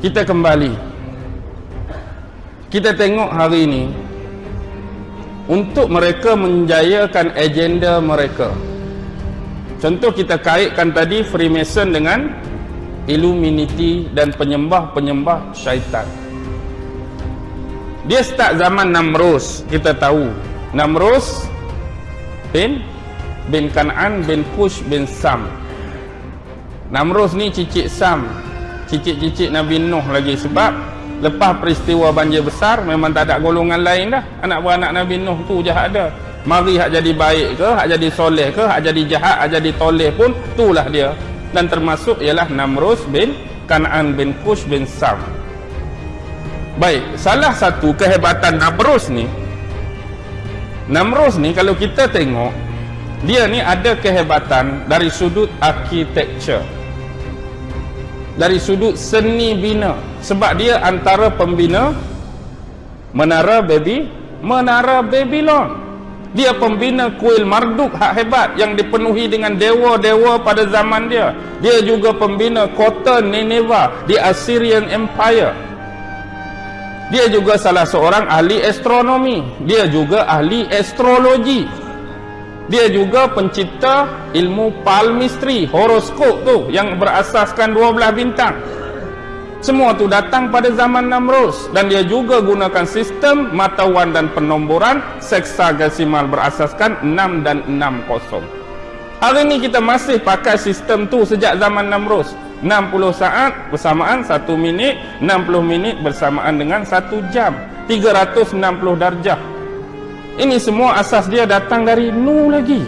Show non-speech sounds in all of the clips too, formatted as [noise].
kita kembali. Kita tengok hari ini untuk mereka menjayakan agenda mereka. Contoh kita kaitkan tadi Freemason dengan Illuminati dan penyembah-penyembah syaitan. Dia start zaman Namrus kita tahu. Namrus bin bin Kan'an bin Kush bin Sam. Namrus ni cicit Sam cicit-cicit Nabi Nuh lagi sebab lepas peristiwa banjir besar memang tak ada golongan lain dah. Anak beranak Nabi Nuh tu je ada. Mari hak jadi baik ke hak jadi soleh ke hak jadi jahat hak jadi toleh pun itulah dia. Dan termasuk ialah Namrus bin Kan'an bin Kush bin Sam. Baik salah satu kehebatan Namrus ni Namrus ni kalau kita tengok dia ni ada kehebatan dari sudut architecture dari sudut seni bina. Sebab dia antara pembina menara baby menara Babylon. Dia pembina kuil Marduk hak hebat yang dipenuhi dengan dewa-dewa pada zaman dia. Dia juga pembina kota Nineveh di Assyrian Empire. Dia juga salah seorang ahli astronomi. Dia juga ahli astrologi dia juga pencipta ilmu palmistry horoskop tu yang berasaskan 12 bintang. Semua tu datang pada zaman Namrus dan dia juga gunakan sistem matawan dan penomboran seksagesimal berasaskan 6 dan 60 hari ni kita masih pakai sistem tu sejak zaman Namrus. 60 saat bersamaan 1 minit 60 minit bersamaan dengan 1 jam. 360 darjah ini semua asas dia datang dari Nu lagi.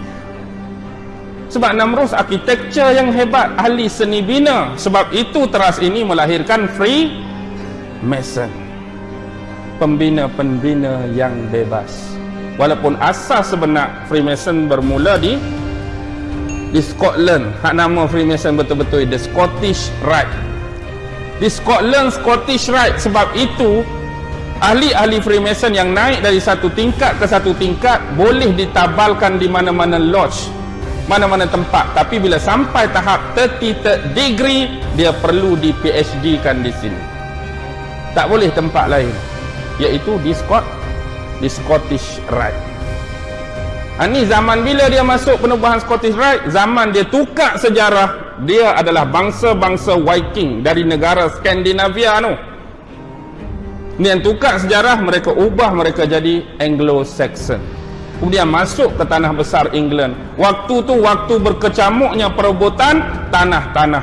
Sebab Namrus arkitektur yang hebat, ahli seni bina. Sebab itu teras ini melahirkan Free Mason. Pembina-pembina yang bebas. Walaupun asas sebenar Freemason bermula di di Scotland. Hak nama Freemason betul-betul the Scottish Rite. Di Scotland Scottish Rite sebab itu ahli-ahli Freemason yang naik dari satu tingkat ke satu tingkat boleh ditabalkan di mana-mana lodge mana-mana tempat. Tapi bila sampai tahap 33 degree dia perlu di PhD kan di sini. Tak boleh tempat lain iaitu di Scott di Scottish Rite. Ha, zaman bila dia masuk penubuhan Scottish Rite? Zaman dia tukar sejarah dia adalah bangsa-bangsa Viking dari negara Skandinavia tu ini yang tukar sejarah mereka ubah mereka jadi Anglo-Saxon. Kemudian masuk ke tanah besar England. Waktu tu waktu berkecamuknya perebutan tanah-tanah.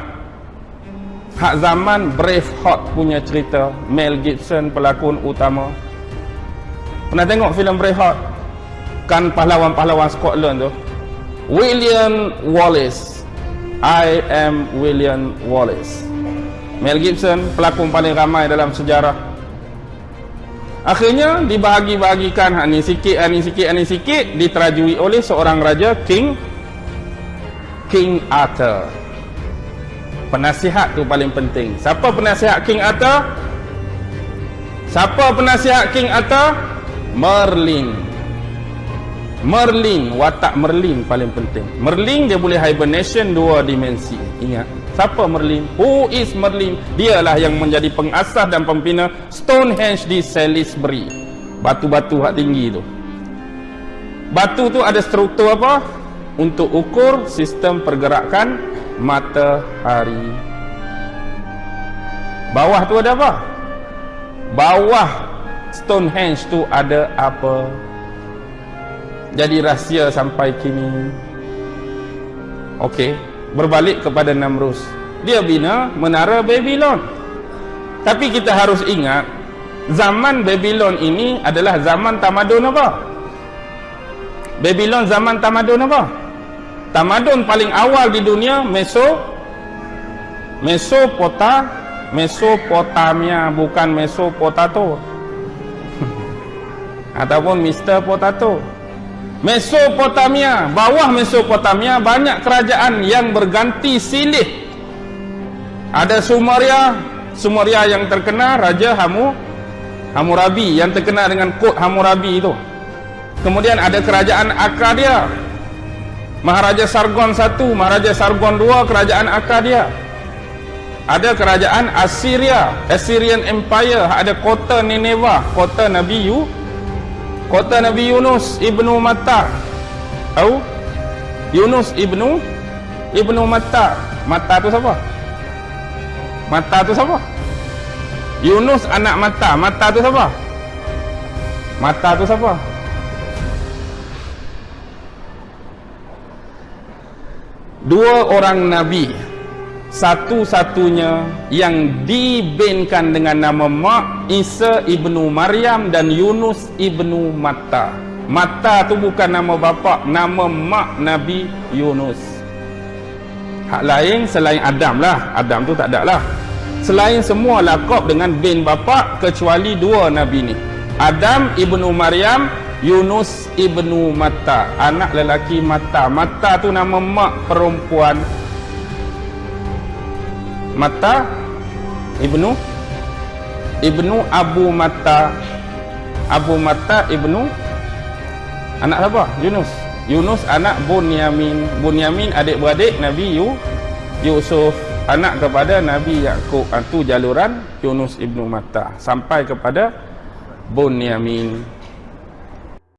Hak zaman Braveheart punya cerita. Mel Gibson pelakon utama. Pernah tengok filem Braveheart kan pahlawan-pahlawan Scotland tu. William Wallace. I am William Wallace. Mel Gibson pelakon paling ramai dalam sejarah akhirnya dibahagi-bahagikan hak ni sikit hak ni sikit hak ni sikit diterajui oleh seorang raja king king arthur. Penasihat tu paling penting. Siapa penasihat king arthur? Siapa penasihat king arthur? Merlin. Merlin watak merlin paling penting. Merlin dia boleh hibernation dua dimensi. Ingat Siapa Merlin? Who is Merlin? Dialah yang menjadi pengasas dan pembina Stonehenge di Salisbury. Batu-batu hak tinggi tu. Batu tu ada struktur apa? Untuk ukur sistem pergerakan matahari. Bawah tu ada apa? Bawah Stonehenge tu ada apa? Jadi rahsia sampai kini. Okey berbalik kepada Namrus. Dia bina menara Babylon. Tapi kita harus ingat zaman Babylon ini adalah zaman tamadun apa Babylon zaman tamadun apa tamadun paling awal di dunia Meso Mesopota Mesopotamia bukan Mesopotato. [laughs] Ataupun Mr. Potato Mesopotamia, bawah Mesopotamia banyak kerajaan yang berganti silih. Ada Sumeria, Sumeria yang terkenal Raja Hamu Hammurabi yang terkenal dengan kod Hammurabi itu. Kemudian ada kerajaan Akkadia. Maharaja Sargon I, Maharaja Sargon II kerajaan Akkadia. ada kerajaan Assyria Assyrian Empire ada kota Nineveh kota Nabi Yu kota Nabi Yunus ibnu Matta tahu Yunus ibnu? Ibnu Matta Matta tu siapa? Matta tu siapa? Yunus anak Matta Matta tu siapa? Matta tu siapa? Dua orang nabi satu-satunya yang dibenkan dengan nama Mak Isa ibnu Maryam dan Yunus ibnu Matta. Matta tu bukan nama bapa, nama mak Nabi Yunus. Hak lain selain Adam lah. Adam tu tak ada lah. Selain semua lakop dengan bin bapa kecuali dua Nabi ni. Adam ibnu Maryam, Yunus ibnu Matta. Anak lelaki Matta. Matta tu nama mak perempuan Mata Ibnu Ibnu Abu Mata Abu Mata Ibnu Anak siapa? Yunus. Yunus anak Bunyamin. Bunyamin adik-beradik Nabi Yu Yusuf Anak kepada Nabi Yaakob Itu jaluran Yunus Ibnu Mata. Sampai kepada Bunyamin